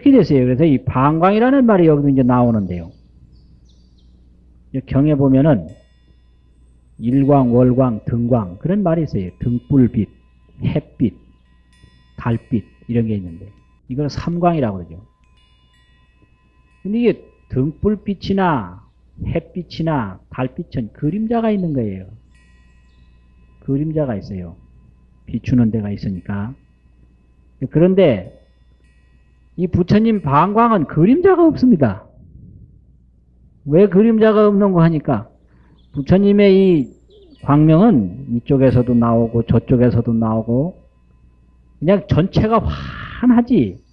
이렇게 됐어요. 그래서 이 방광이라는 말이 여기도 이제 나오는데요. 경에 보면은 일광, 월광, 등광 그런 말이 있어요. 등불빛, 햇빛, 달빛 이런 게 있는데 이걸 삼광이라고 그러죠. 근데 이게 등불빛이나 햇빛이나 달빛은 그림자가 있는 거예요. 그림자가 있어요. 비추는 데가 있으니까. 그런데 이 부처님 방광은 그림자가 없습니다. 왜 그림자가 없는 거 하니까 부처님의 이 광명은 이쪽에서도 나오고 저쪽에서도 나오고 그냥 전체가 환하지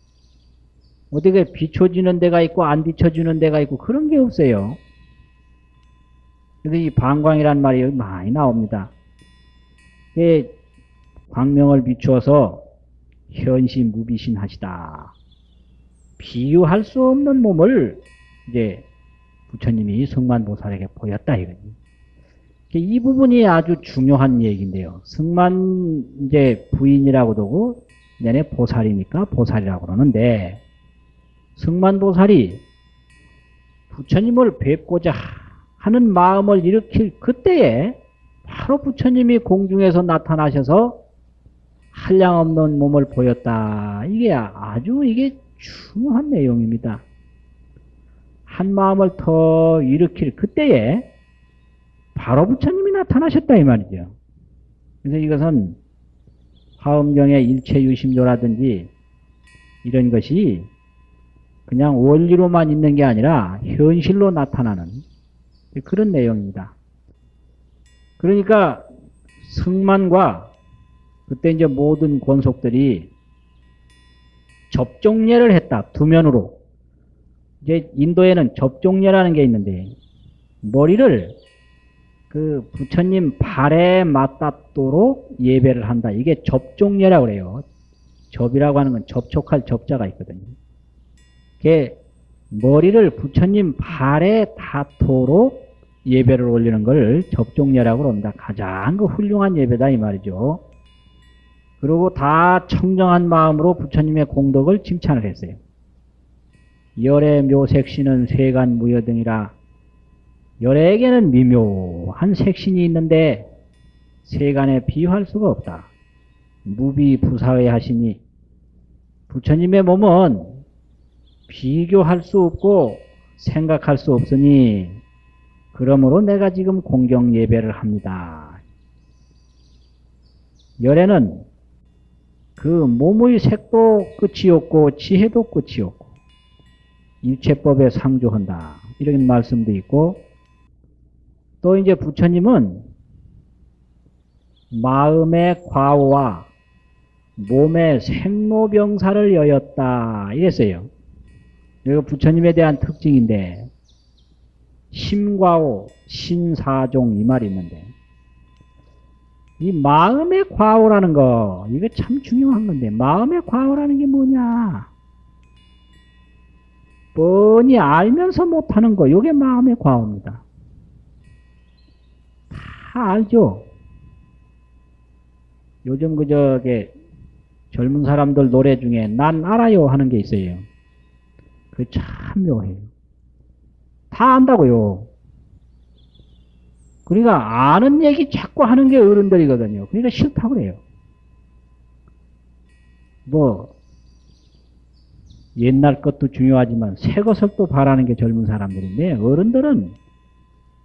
어디가 비춰지는 데가 있고 안 비춰지는 데가 있고 그런 게 없어요. 그래서 이 방광이란 말이 많이 나옵니다. 광명을 비추어서 현시 무비신 하시다. 비유할 수 없는 몸을 이제 부처님이 성만보살에게 보였다 이거지. 이 부분이 아주 중요한 얘기인데요. 승만 이제 부인이라고도 하고 내내 보살이니까 보살이라고 그러는데 승만보살이 부처님을 뵙고자 하는 마음을 일으킬 그때에 바로 부처님이 공중에서 나타나셔서 한량없는 몸을 보였다. 이게 아주 이게 중요한 내용입니다. 한 마음을 더 일으킬 그때에 바로 부처님이 나타나셨다 이 말이죠. 그래서 이것은 화엄경의 일체유심조라든지 이런 것이 그냥 원리로만 있는 게 아니라 현실로 나타나는 그런 내용입니다. 그러니까 승만과 그때 이제 모든 권속들이 접종례를 했다. 두 면으로. 이제 인도에는 접종례라는 게 있는데 머리를 그 부처님 발에 맞닿도록 예배를 한다. 이게 접종례라고 그래요. 접이라고 하는 건 접촉할 접자가 있거든요. 그게 머리를 부처님 발에 닿도록 예배를 올리는 걸 접종례라고 합니다. 가장 그 훌륭한 예배다 이 말이죠. 그리고 다 청정한 마음으로 부처님의 공덕을 칭찬을 했어요. 열의 묘색신은 세간 무여 등이라 열에게는 미묘한 색신이 있는데 세간에 비유할 수가 없다. 무비 부사의 하시니 부처님의 몸은 비교할 수 없고 생각할 수 없으니 그러므로 내가 지금 공경 예배를 합니다. 열에는 그 몸의 색도 끝이 없고 지혜도 끝이 없고 일체법에 상조한다. 이런 말씀도 있고 또 이제 부처님은 마음의 과오와 몸의 생로병사를 여였다. 이랬어요. 이거 부처님에 대한 특징인데 심과오, 신사종 이 말이 있는데 이 마음의 과오라는 거 이게 참 중요한 건데 마음의 과오라는 게 뭐냐? 뻔히 알면서 못하는 거 이게 마음의 과오입니다. 다 알죠? 요즘 그 저게 젊은 사람들 노래 중에 난 알아요 하는 게 있어요. 그 참 묘해요. 다 안다고요 그러니까 아는 얘기 자꾸 하는 게 어른들이거든요. 그러니까 싫다고 그래요. 뭐 옛날 것도 중요하지만 새 것을 또 바라는 게 젊은 사람들인데 어른들은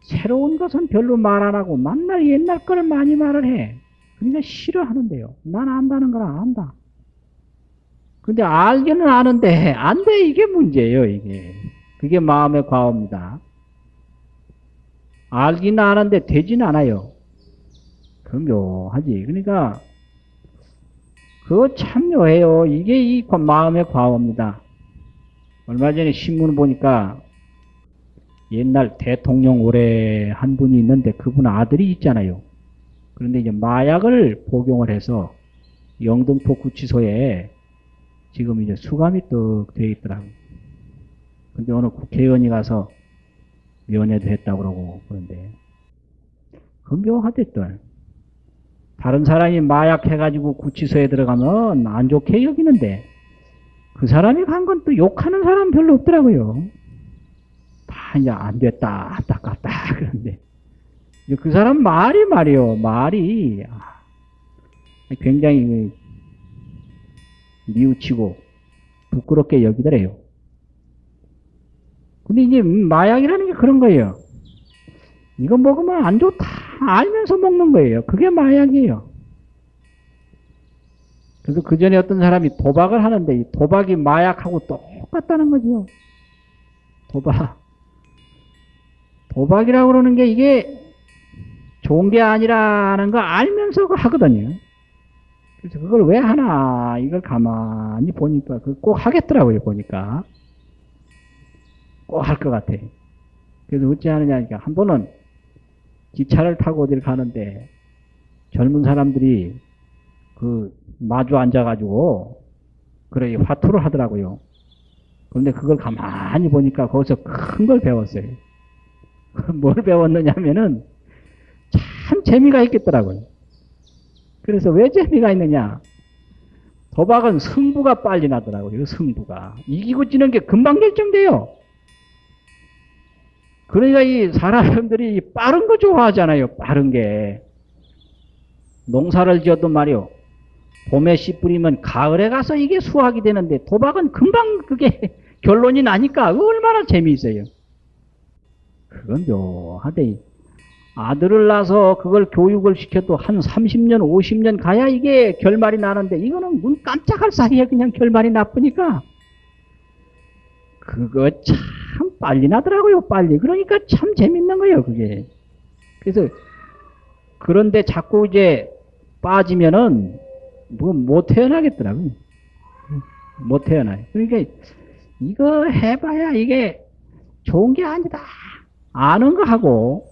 새로운 것은 별로 말 안 하고 만날 옛날 거를 많이 말을 해. 그러니까 싫어하는데요. 난 안다는 걸 안다. 근데 알기는 아는데 안 돼 이게 문제예요 이게. 그게 마음의 과오입니다. 알긴 아는데 되진 않아요. 그 묘하지. 그러니까 그거 참 묘해요. 이게 이 마음의 과오입니다. 얼마 전에 신문 보니까 옛날 대통령 오래 한 분이 있는데 그분 아들이 있잖아요. 그런데 이제 마약을 복용을 해서 영등포 구치소에 지금 이제 수감이 떡 되어 있더라고요. 근데 오늘 국회의원이 가서 면회도 했다고 그러고 그런데 묘하댔던 다른 사람이 마약 해가지고 구치소에 들어가면 안 좋게 여기는데 그 사람이 간 건 또 욕하는 사람 별로 없더라고요. 다 이제 안 됐다, 안타깝다, 그런데. 그 사람 말이 말이요, 말이. 아, 굉장히 미우치고 부끄럽게 여기더래요. 근데 이제 마약이라는 게 그런 거예요. 이거 먹으면 안 좋다 알면서 먹는 거예요. 그게 마약이에요. 그래서 그 전에 어떤 사람이 도박을 하는데 이 도박이 마약하고 똑같다는 거죠. 도박. 도박이라고 그러는 게 이게 좋은 게 아니라는 거 알면서 하거든요. 그래서 그걸 왜 하나 이걸 가만히 보니까 그꼭 하겠더라고요 보니까 꼭 할 것 같아. 그래서 어찌 하느냐 하니까 한 번은 기차를 타고 어디를 가는데 젊은 사람들이 그 마주 앉아가지고 그래 화투를 하더라고요. 그런데 그걸 가만히 보니까 거기서 큰 걸 배웠어요. 뭘 배웠느냐면은 참 재미가 있겠더라고요. 그래서 왜 재미가 있느냐? 도박은 승부가 빨리 나더라고요. 승부가. 이기고 지는 게 금방 결정돼요. 그러니까 이 사람들이 빠른 거 좋아하잖아요. 빠른 게. 농사를 지어도 말이요. 봄에 씨 뿌리면 가을에 가서 이게 수확이 되는데 도박은 금방 그게 결론이 나니까 얼마나 재미있어요. 그건 묘하대. 아들을 낳아서 그걸 교육을 시켜도 한 30년, 50년 가야 이게 결말이 나는데 이거는 눈 깜짝할 사이에 그냥 결말이 나쁘니까 그거 참 빨리 나더라고요, 빨리. 그러니까 참 재밌는 거예요, 그게. 그래서 그런데 자꾸 이제 빠지면은 뭐 못 태어나겠더라고요. 못 태어나요. 그러니까 이거 해봐야 이게 좋은 게 아니다. 아는 거 하고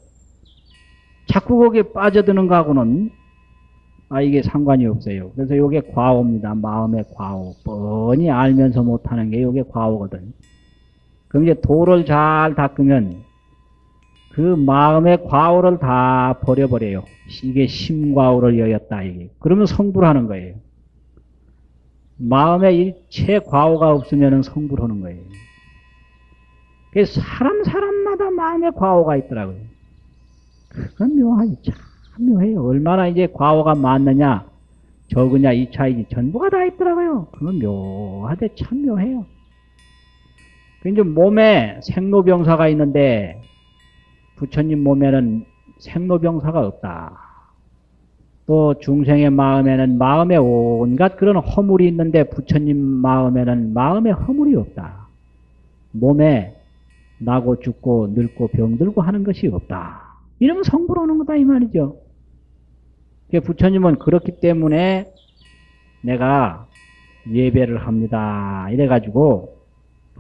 자꾸 거기에 빠져드는 거 하고는 아 이게 상관이 없어요. 그래서 이게 과오입니다. 마음의 과오. 뻔히 알면서 못하는 게 이게 과오거든. 그럼 이제 도를 잘 닦으면 그 마음의 과오를 다 버려버려요. 이게 심과오를 여였다. 이게. 그러면 성불하는 거예요. 마음에 일체 과오가 없으면 성불하는 거예요. 사람 사람마다 마음에 과오가 있더라고요. 그건 묘하지. 참 묘해요. 얼마나 이제 과오가 많느냐, 적으냐, 이 차이지. 전부가 다 있더라고요. 그건 묘하되 참 묘해요. 이제 몸에 생로병사가 있는데, 부처님 몸에는 생로병사가 없다. 또 중생의 마음에는 마음에 온갖 그런 허물이 있는데 부처님 마음에는 마음에 허물이 없다. 몸에 나고 죽고 늙고 병들고 하는 것이 없다. 이러면 성불 오는 거다 이 말이죠. 부처님은 그렇기 때문에 내가 예배를 합니다. 이래가지고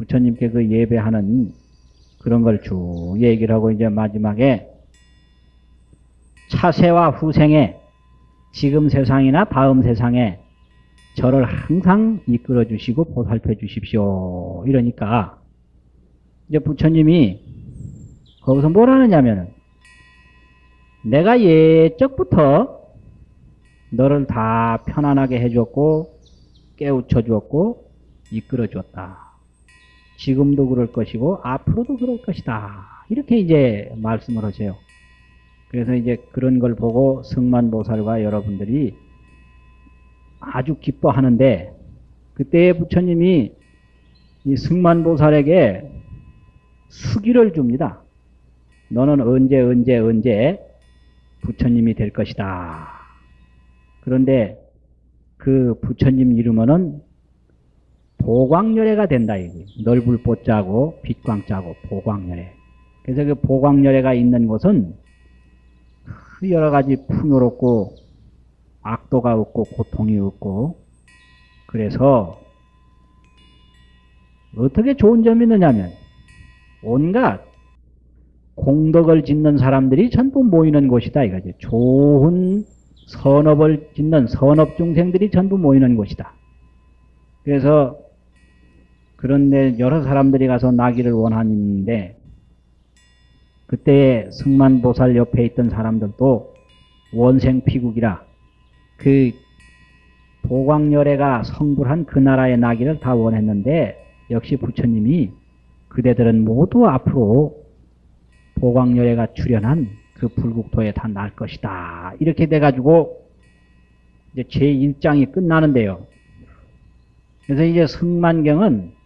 부처님께 그 예배하는 그런 걸 쭉 얘기를 하고 이제 마지막에 차세와 후생에 지금 세상이나 다음 세상에 저를 항상 이끌어 주시고 보살펴 주십시오. 이러니까 이제 부처님이 거기서 뭘 하느냐면은 내가 예적부터 너를 다 편안하게 해줬고 깨우쳐 주었고 이끌어 주었다. 지금도 그럴 것이고 앞으로도 그럴 것이다. 이렇게 이제 말씀을 하세요. 그래서 이제 그런 걸 보고 승만보살과 여러분들이 아주 기뻐하는데 그때 부처님이 이 승만보살에게 수기를 줍니다. 너는 언제 언제 언제 부처님이 될 것이다. 그런데 그 부처님 이름은 보광열애가 된다. 이게. 넓을 보자고 빛광자고 보광열애. 그래서 그 보광열애가 있는 곳은 그 여러 가지 풍요롭고 악도가 없고 고통이 없고 그래서 어떻게 좋은 점이 있느냐면 온갖 공덕을 짓는 사람들이 전부 모이는 곳이다 이거지. 좋은 선업을 짓는 선업 중생들이 전부 모이는 곳이다. 그래서 그런데 여러 사람들이 가서 나기를 원하는데 그때 승만보살 옆에 있던 사람들도 원생피국이라 그 도광열애가 성불한 그 나라의 나기를 다 원했는데 역시 부처님이 그대들은 모두 앞으로 도광열애가 출현한 그 불국토에 다 날 것이다. 이렇게 돼가지고 이제 제1장이 끝나는데요. 그래서 이제 승만경은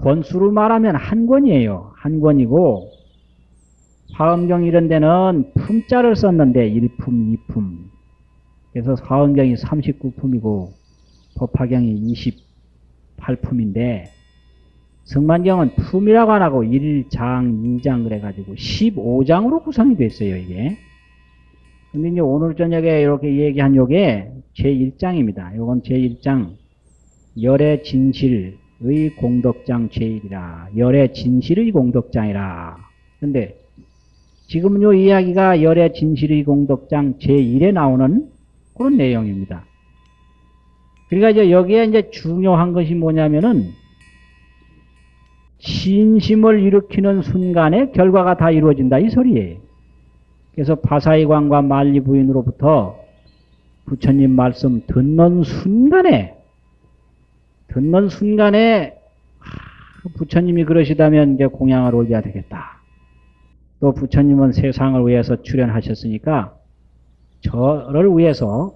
권수로 말하면 한 권이에요. 한 권이고 화엄경 이런 데는 품자를 썼는데 1품, 2품. 그래서 화엄경이 39품이고 법화경이 28품인데 승만경은 품이라고 안 하고 1장, 2장 그래가지고 15장으로 구성이 됐어요, 이게. 근데 이제 오늘 저녁에 이렇게 얘기한 요게 제1장입니다. 요건 제1장 열의 진실 의 공덕장 제1이라. 열의 진실의 공덕장이라. 근데 지금 요 이야기가 열의 진실의 공덕장 제1에 나오는 그런 내용입니다. 그러니까 이제 여기에 이제 중요한 것이 뭐냐면은 신심을 일으키는 순간에 결과가 다 이루어진다 이 소리예요. 그래서 바사이광과 만리 부인으로부터 부처님 말씀 듣는 순간에 듣는 순간에 부처님이 그러시다면 이제 공양을 올려야 되겠다. 또 부처님은 세상을 위해서 출연하셨으니까 저를 위해서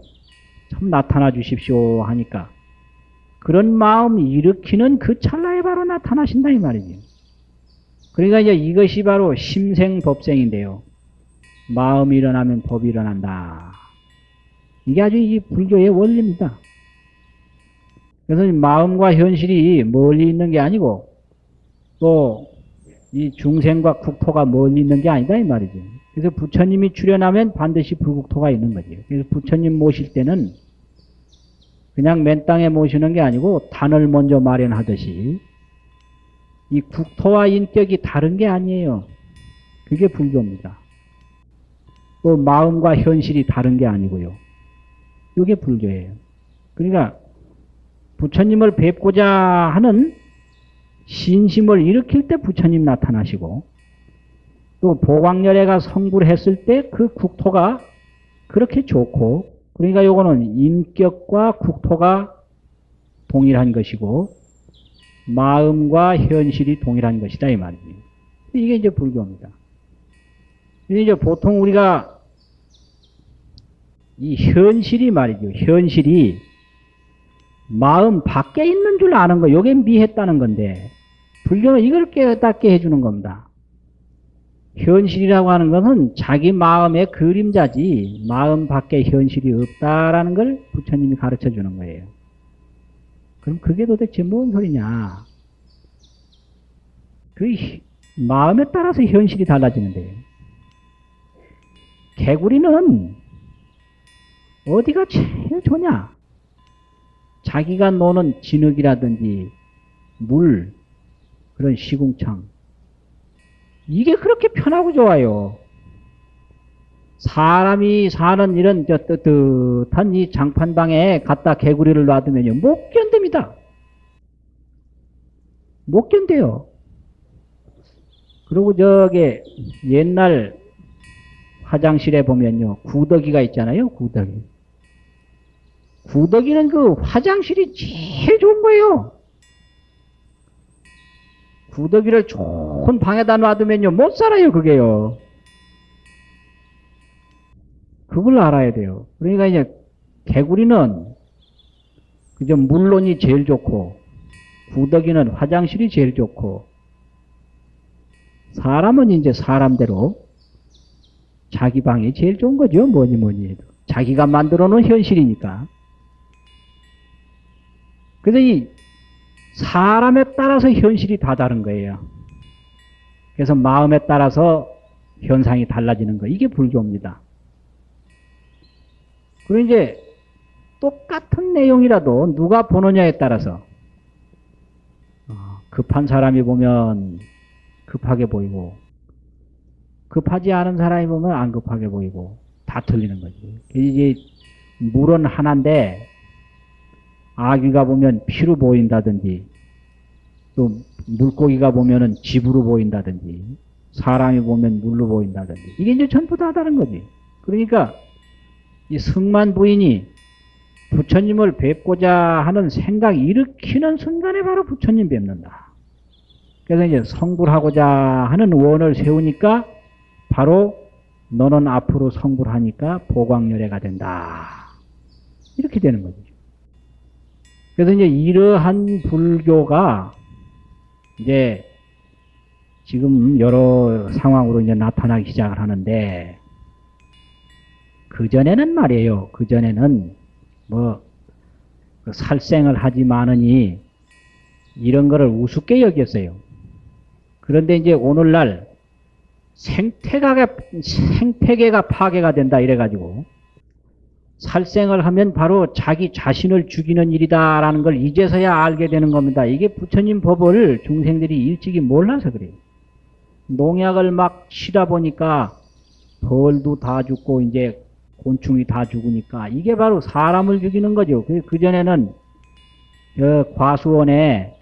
참 나타나 주십시오 하니까 그런 마음 일으키는 그 찰나에 바로 나타나신다 이 말이죠. 그러니까 이제 이것이 바로 심생법생인데요. 마음이 일어나면 법이 일어난다. 이게 아주 이 불교의 원리입니다. 그래서 마음과 현실이 멀리 있는 게 아니고 또 이 중생과 국토가 멀리 있는 게 아니다 이 말이죠. 그래서 부처님이 출연하면 반드시 불국토가 있는 거죠. 그래서 부처님 모실 때는 그냥 맨 땅에 모시는 게 아니고 단을 먼저 마련하듯이 이 국토와 인격이 다른 게 아니에요. 그게 불교입니다. 또 마음과 현실이 다른 게 아니고요. 이게 불교예요. 그러니까 부처님을 뵙고자 하는 신심을 일으킬 때 부처님 나타나시고 또 보광열애가 성불 했을 때 그 국토가 그렇게 좋고 그러니까 요거는 인격과 국토가 동일한 것이고 마음과 현실이 동일한 것이다 이 말이에요. 이게 이제 불교입니다. 이제 보통 우리가 이 현실이 말이죠. 현실이 마음 밖에 있는 줄 아는 거, 요게 미했다는 건데, 불교는 이걸 깨닫게 해주는 겁니다. 현실이라고 하는 것은 자기 마음의 그림자지, 마음 밖에 현실이 없다라는 걸 부처님이 가르쳐 주는 거예요. 그럼 그게 도대체 뭔 소리냐? 그 마음에 따라서 현실이 달라지는데요. 개구리는 어디가 제일 좋냐? 자기가 노는 진흙이라든지 물, 그런 시궁창. 이게 그렇게 편하고 좋아요. 사람이 사는 이런 저 뜨뜻한 이 장판방에 갖다 개구리를 놔두면요. 못 견딥니다. 못 견뎌요. 그리고 저게 옛날 화장실에 보면요. 구더기가 있잖아요. 구더기. 구더기는 그 화장실이 제일 좋은 거예요. 구더기를 좋은 방에다 놔두면요. 못 살아요. 그게요. 그걸 알아야 돼요. 그러니까 이제 개구리는 그저 물론이 제일 좋고 구더기는 화장실이 제일 좋고 사람은 이제 사람대로 자기 방이 제일 좋은 거죠. 뭐니 뭐니 해도. 자기가 만들어 놓은 현실이니까. 그래서 이 사람에 따라서 현실이 다 다른 거예요. 그래서 마음에 따라서 현상이 달라지는 거. 이게 불교입니다. 그리고 이제 똑같은 내용이라도 누가 보느냐에 따라서 어, 급한 사람이 보면 급하게 보이고 급하지 않은 사람이 보면 안 급하게 보이고 다 틀리는 거지. 이제 물은 하나인데 아기가 보면 피로 보인다든지 또 물고기가 보면은 집으로 보인다든지 사람이 보면 물로 보인다든지 이게 이제 전부 다 다른 거지. 그러니까 이 승만 부인이 부처님을 뵙고자 하는 생각 일으키는 순간에 바로 부처님 뵙는다. 그래서 이제 성불하고자 하는 원을 세우니까 바로 너는 앞으로 성불하니까 보광열애가 된다. 이렇게 되는 거죠. 그래서 이제 이러한 불교가 이제 지금 여러 상황으로 이제 나타나기 시작을 하는데 그전에는 말이에요. 그전에는 뭐그 살생을 하지 마느니 이런 거를 우습게 여겼어요. 그런데 이제 오늘날 생태계가, 생태계가 파괴가 된다 이래가지고 살생을 하면 바로 자기 자신을 죽이는 일이다라는 걸 이제서야 알게 되는 겁니다. 이게 부처님 법을 중생들이 일찍이 몰라서 그래요. 농약을 막 치다 보니까 벌도 다 죽고 이제 곤충이 다 죽으니까 이게 바로 사람을 죽이는 거죠. 그, 그전에는 저 과수원에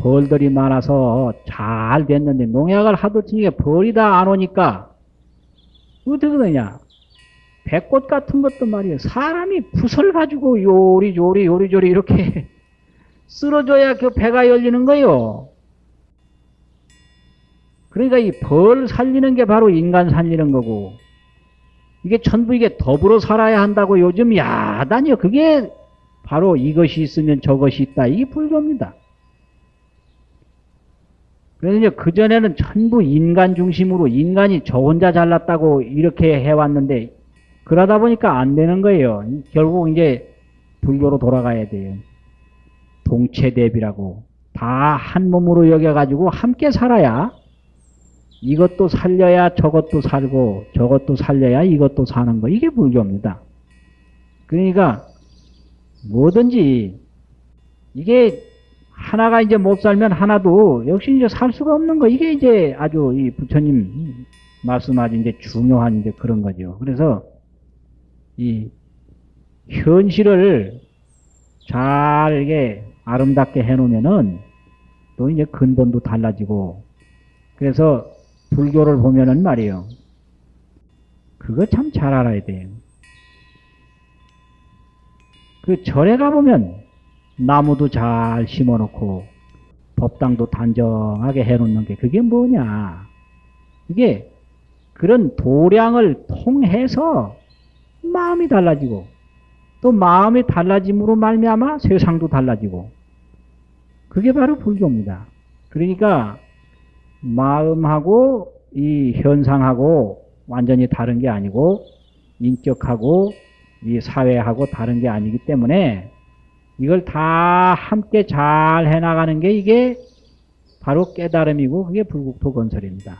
벌들이 많아서 잘 됐는데 농약을 하도 치니까 벌이 다 안 오니까 어떻게 되냐. 배꽃 같은 것도 말이에요. 사람이 붓을 가지고 요리조리 요리조리 이렇게 쓸어줘야 그 배가 열리는 거요. 그러니까 이 벌 살리는 게 바로 인간 살리는 거고 이게 전부 이게 더불어 살아야 한다고 요즘 야단이요. 그게 바로 이것이 있으면 저것이 있다. 이게 불교입니다. 그래서 그전에는 전부 인간 중심으로 인간이 저 혼자 잘났다고 이렇게 해왔는데 그러다 보니까 안 되는 거예요. 결국 이제 불교로 돌아가야 돼요. 동체대비라고. 다 한 몸으로 여겨가지고 함께 살아야 이것도 살려야 저것도 살고 저것도 살려야 이것도 사는 거. 이게 불교입니다. 그러니까 뭐든지 이게 하나가 이제 못 살면 하나도 역시 이제 살 수가 없는 거. 이게 이제 아주 이 부처님 말씀하신 이제 중요한 이제 그런 거죠. 그래서 이 현실을 잘 이게 아름답게 해놓으면은 또 이제 근본도 달라지고 그래서 불교를 보면은 말이에요. 그거 참 잘 알아야 돼요. 그 절에 가보면 나무도 잘 심어놓고 법당도 단정하게 해놓는 게 그게 뭐냐. 이게 그런 도량을 통해서 마음이 달라지고 또 마음이 달라짐으로 말미암아 세상도 달라지고 그게 바로 불교입니다. 그러니까 마음하고 이 현상하고 완전히 다른 게 아니고 인격하고 이 사회하고 다른 게 아니기 때문에 이걸 다 함께 잘 해나가는 게 이게 바로 깨달음이고 그게 불국토 건설입니다.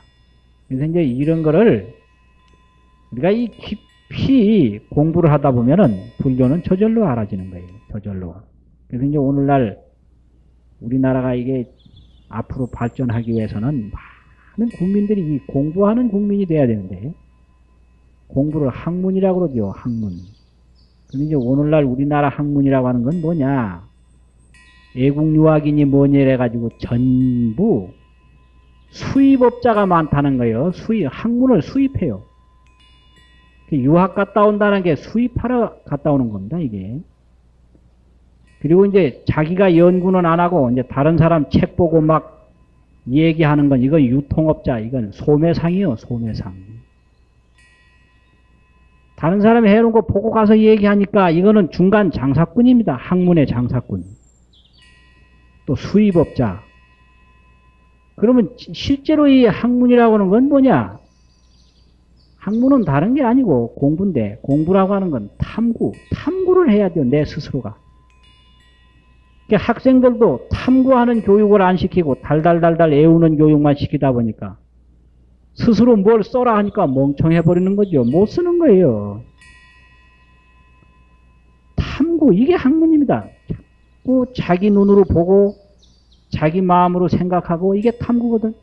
그래서 이제 이런 거를 우리가 이 깊 이 공부를 하다 보면은 불교는 저절로 알아지는 거예요. 저절로. 그래서 이제 오늘날 우리나라가 이게 앞으로 발전하기 위해서는 많은 국민들이 이 공부하는 국민이 돼야 되는데 공부를 학문이라고 그러죠. 학문. 근데 이제 오늘날 우리나라 학문이라고 하는 건 뭐냐? 애국 유학인이 뭐냐 해가지고 전부 수입업자가 많다는 거예요. 수입, 학문을 수입해요. 유학 갔다 온다는 게 수입하러 갔다 오는 겁니다, 이게. 그리고 이제 자기가 연구는 안 하고 이제 다른 사람 책 보고 막 얘기하는 건 이건 유통업자, 이건 소매상이요, 소매상. 다른 사람이 해놓은 거 보고 가서 얘기하니까 이거는 중간 장사꾼입니다. 학문의 장사꾼. 또 수입업자. 그러면 실제로 이 학문이라고 하는 건 뭐냐? 학문은 다른 게 아니고 공부인데 공부라고 하는 건 탐구. 탐구를 해야 돼요. 내 스스로가. 학생들도 탐구하는 교육을 안 시키고 달달달달 애우는 교육만 시키다 보니까 스스로 뭘 써라 하니까 멍청해 버리는 거죠. 못 쓰는 거예요. 탐구 이게 학문입니다. 자꾸 자기 눈으로 보고 자기 마음으로 생각하고 이게 탐구거든.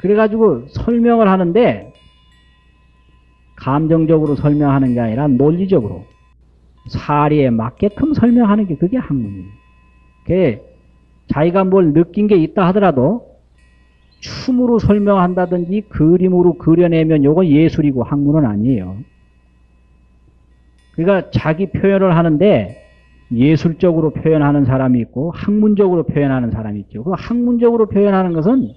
그래가지고 설명을 하는데 감정적으로 설명하는 게 아니라 논리적으로 사리에 맞게끔 설명하는 게 그게 학문이에요. 자기가 뭘 느낀 게 있다 하더라도 춤으로 설명한다든지 그림으로 그려내면 요건 예술이고 학문은 아니에요. 그러니까 자기 표현을 하는데 예술적으로 표현하는 사람이 있고 학문적으로 표현하는 사람이 있죠. 그 학문적으로 표현하는 것은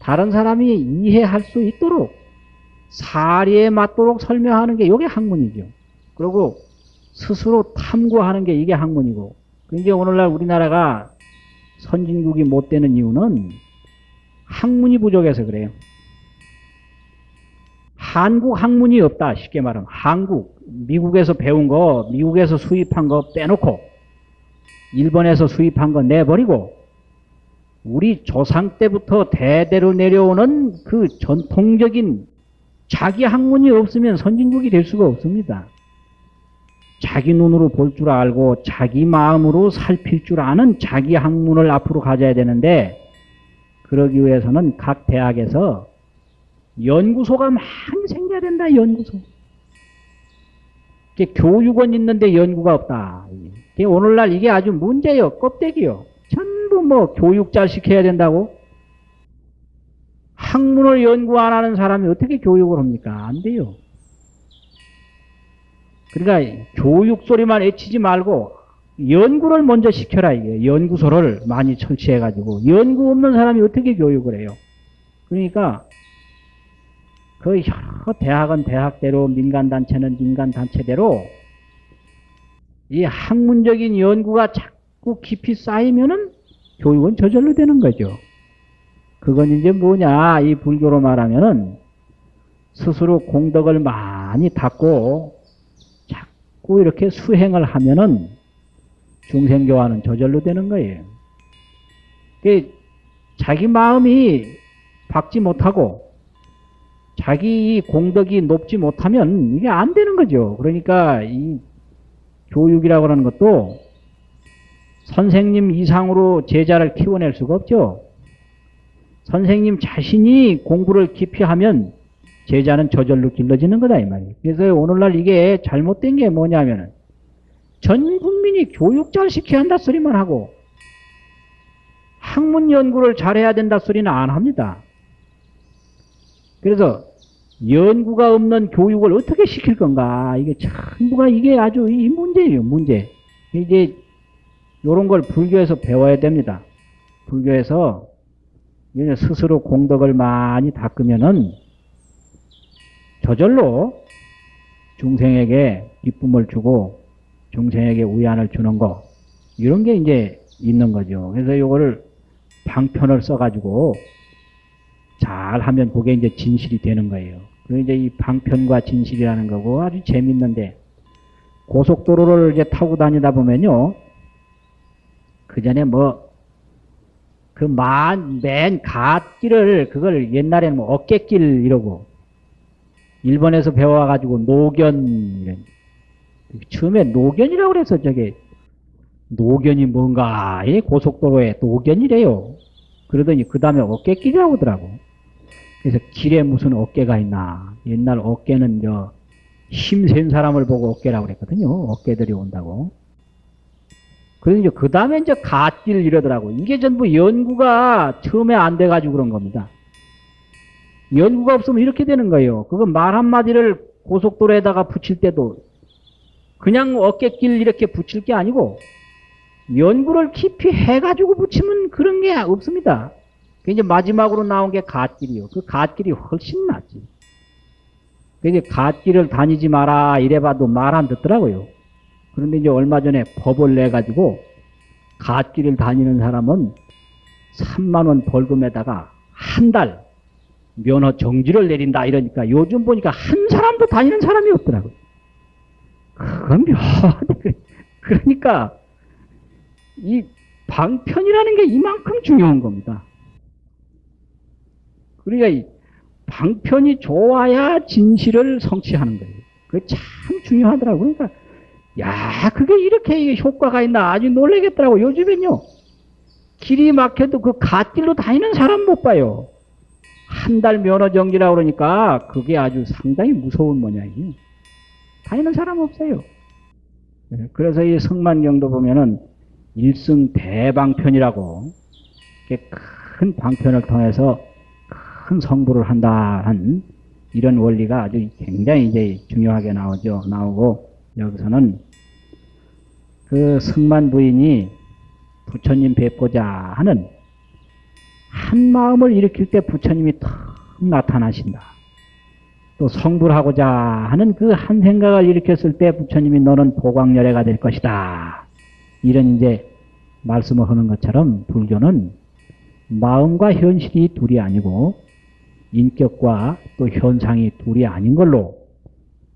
다른 사람이 이해할 수 있도록 사리에 맞도록 설명하는 게 이게 학문이죠. 그리고 스스로 탐구하는 게 이게 학문이고 이제 오늘날 우리나라가 선진국이 못 되는 이유는 학문이 부족해서 그래요. 한국 학문이 없다. 쉽게 말하면 한국 미국에서 배운 거 미국에서 수입한 거 빼놓고 일본에서 수입한 거 내버리고 우리 조상 때부터 대대로 내려오는 그 전통적인 자기 학문이 없으면 선진국이 될 수가 없습니다. 자기 눈으로 볼 줄 알고 자기 마음으로 살필 줄 아는 자기 학문을 앞으로 가져야 되는데 그러기 위해서는 각 대학에서 연구소가 많이 생겨야 된다. 연구소. 교육원 있는데 연구가 없다. 오늘날 이게 아주 문제요. 껍데기요. 전부 뭐 교육자 시켜야 된다고? 학문을 연구 안 하는 사람이 어떻게 교육을 합니까? 안 돼요. 그러니까 교육 소리만 외치지 말고 연구를 먼저 시켜라 이게 연구소를 많이 설치해 가지고 연구 없는 사람이 어떻게 교육을 해요? 그러니까 그 여러 대학은 대학대로 민간단체는 민간단체대로 이 학문적인 연구가 자꾸 깊이 쌓이면은 교육은 저절로 되는 거죠. 그건 이제 뭐냐 이 불교로 말하면은 스스로 공덕을 많이 닦고 자꾸 이렇게 수행을 하면은 중생교화는 저절로 되는 거예요. 자기 마음이 박지 못하고 자기 공덕이 높지 못하면 이게 안 되는 거죠. 그러니까 이 교육이라고 하는 것도 선생님 이상으로 제자를 키워낼 수가 없죠. 선생님 자신이 공부를 깊이 하면 제자는 저절로 길러지는 거다 이 말이에요. 그래서 오늘날 이게 잘못된 게 뭐냐면은 전 국민이 교육 잘 시켜야 한다 소리만 하고 학문 연구를 잘해야 된다 소리는 안 합니다. 그래서 연구가 없는 교육을 어떻게 시킬 건가 이게 전부가 이게 아주 이 문제예요 문제. 이제 이런 걸 불교에서 배워야 됩니다. 불교에서 스스로 공덕을 많이 닦으면은 저절로 중생에게 기쁨을 주고 중생에게 우연을 주는 거 이런 게 이제 있는 거죠. 그래서 이거를 방편을 써가지고 잘 하면 그게 이제 진실이 되는 거예요. 그 이제 이 방편과 진실이라는 거고 아주 재밌는데 고속도로를 이제 타고 다니다 보면요. 그 전에 뭐, 그 만, 맨 갓길을, 그걸 옛날에는 뭐 어깨길 이러고, 일본에서 배워와가지고 노견, 처음에 노견이라고 그래서 저게, 노견이 뭔가, 이 고속도로에 노견이래요. 그러더니 그 다음에 어깨길이라고 하더라고. 그래서 길에 무슨 어깨가 있나. 옛날 어깨는 저, 힘센 사람을 보고 어깨라고 그랬거든요. 어깨들이 온다고. 그래서 이제 그 다음에 이제 갓길 이러더라고. 이게 전부 연구가 처음에 안 돼가지고 그런 겁니다. 연구가 없으면 이렇게 되는 거예요. 그거 말 한마디를 고속도로에다가 붙일 때도 그냥 어깨길 이렇게 붙일 게 아니고 연구를 깊이 해가지고 붙이면 그런 게 없습니다. 그 이제 마지막으로 나온 게 갓길이요. 그 갓길이 훨씬 낫지. 그게 갓길을 다니지 마라 이래봐도 말 안 듣더라고요. 그런데 이제 얼마 전에 법을 내가지고 갓길을 다니는 사람은 3만원 벌금에다가 한 달 면허 정지를 내린다 이러니까 요즘 보니까 한 사람도 다니는 사람이 없더라고요. 그건 묘하네. 그러니까 이 방편이라는 게 이만큼 중요한 겁니다. 그러니까 이 방편이 좋아야 진실을 성취하는 거예요. 그게 참 중요하더라고요. 그러니까 야, 그게 이렇게 효과가 있나 아주 놀라겠더라고. 요즘엔요. 길이 막혀도 그 갓길로 다니는 사람 못 봐요. 한 달 면허 정지라고 그러니까 그게 아주 상당히 무서운 모양이에요. 다니는 사람 없어요. 네, 그래서 이 성만경도 보면은 일승 대방편이라고 큰 방편을 통해서 큰 성부를 한다 한 이런 원리가 아주 굉장히 이제 중요하게 나오죠. 나오고 여기서는 그 승만 부인이 부처님 뵙고자 하는 한 마음을 일으킬 때 부처님이 탁 나타나신다. 또 성불하고자 하는 그 한 생각을 일으켰을 때 부처님이 너는 보광열애가 될 것이다. 이런 이제 말씀을 하는 것처럼 불교는 마음과 현실이 둘이 아니고 인격과 또 현상이 둘이 아닌 걸로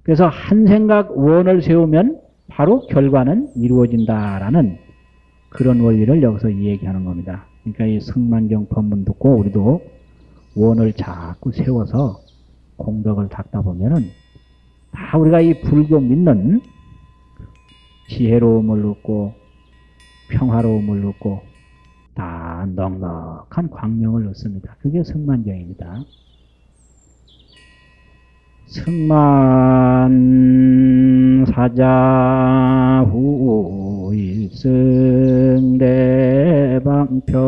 그래서 한 생각 원을 세우면 바로 결과는 이루어진다라는 그런 원리를 여기서 얘기하는 겁니다. 그러니까 이 성만경 법문 듣고 우리도 원을 자꾸 세워서 공덕을 닦다 보면은 다 우리가 이 불교 믿는 지혜로움을 얻고 평화로움을 얻고 다 넉넉한 광명을 얻습니다. 그게 성만경입니다. 승만 사자 후 일승 대방편